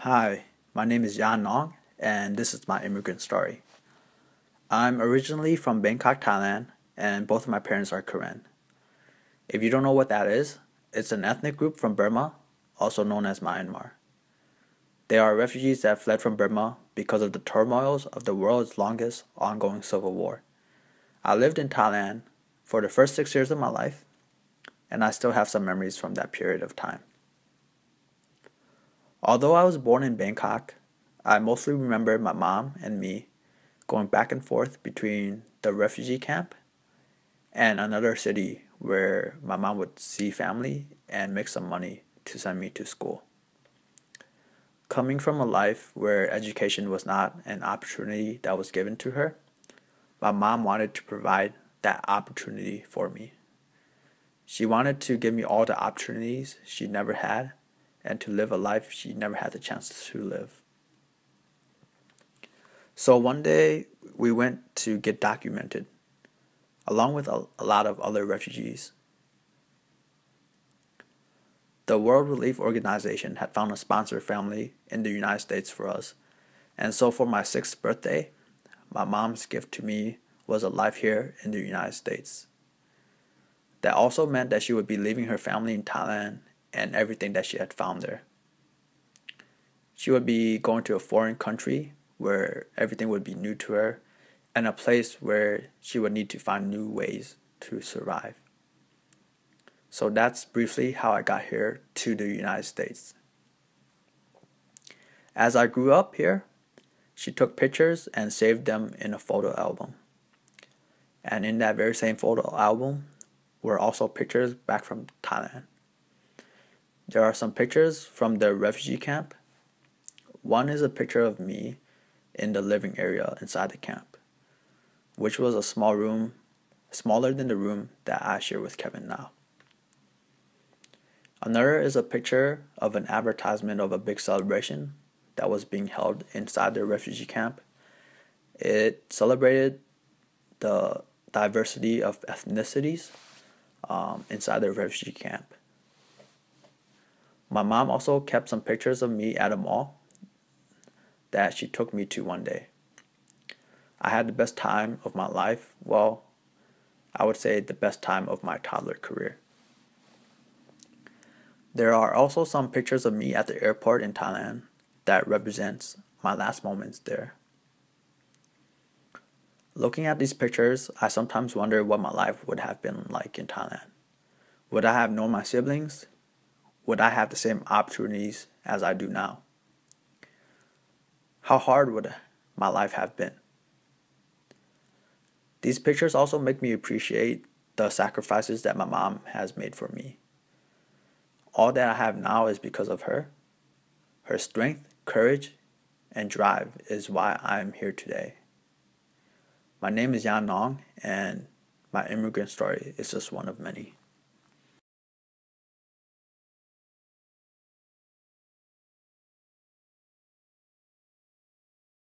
Hi, my name is Yan Nong, and this is my immigrant story. I'm originally from Bangkok, Thailand, and both of my parents are Karen. If you don't know what that is, it's an ethnic group from Burma, also known as Myanmar. They are refugees that fled from Burma because of the turmoils of the world's longest ongoing civil war. I lived in Thailand for the first six years of my life, and I still have some memories from that period of time. Although I was born in Bangkok, I mostly remember my mom and me going back and forth between the refugee camp and another city where my mom would see family and make some money to send me to school. Coming from a life where education was not an opportunity that was given to her, my mom wanted to provide that opportunity for me. She wanted to give me all the opportunities she never had and to live a life she never had the chance to live. So one day we went to get documented, along with a, a lot of other refugees. The World Relief Organization had found a sponsor family in the United States for us, and so for my sixth birthday, my mom's gift to me was a life here in the United States. That also meant that she would be leaving her family in Thailand and everything that she had found there. She would be going to a foreign country where everything would be new to her and a place where she would need to find new ways to survive. So that's briefly how I got here to the United States. As I grew up here, she took pictures and saved them in a photo album. And in that very same photo album were also pictures back from Thailand. There are some pictures from the refugee camp. One is a picture of me in the living area inside the camp, which was a small room, smaller than the room that I share with Kevin now. Another is a picture of an advertisement of a big celebration that was being held inside the refugee camp. It celebrated the diversity of ethnicities um, inside the refugee camp. My mom also kept some pictures of me at a mall that she took me to one day. I had the best time of my life. Well, I would say the best time of my toddler career. There are also some pictures of me at the airport in Thailand that represents my last moments there. Looking at these pictures, I sometimes wonder what my life would have been like in Thailand. Would I have known my siblings? Would I have the same opportunities as I do now? How hard would my life have been? These pictures also make me appreciate the sacrifices that my mom has made for me. All that I have now is because of her. Her strength, courage, and drive is why I am here today. My name is Yan Nong, and my immigrant story is just one of many.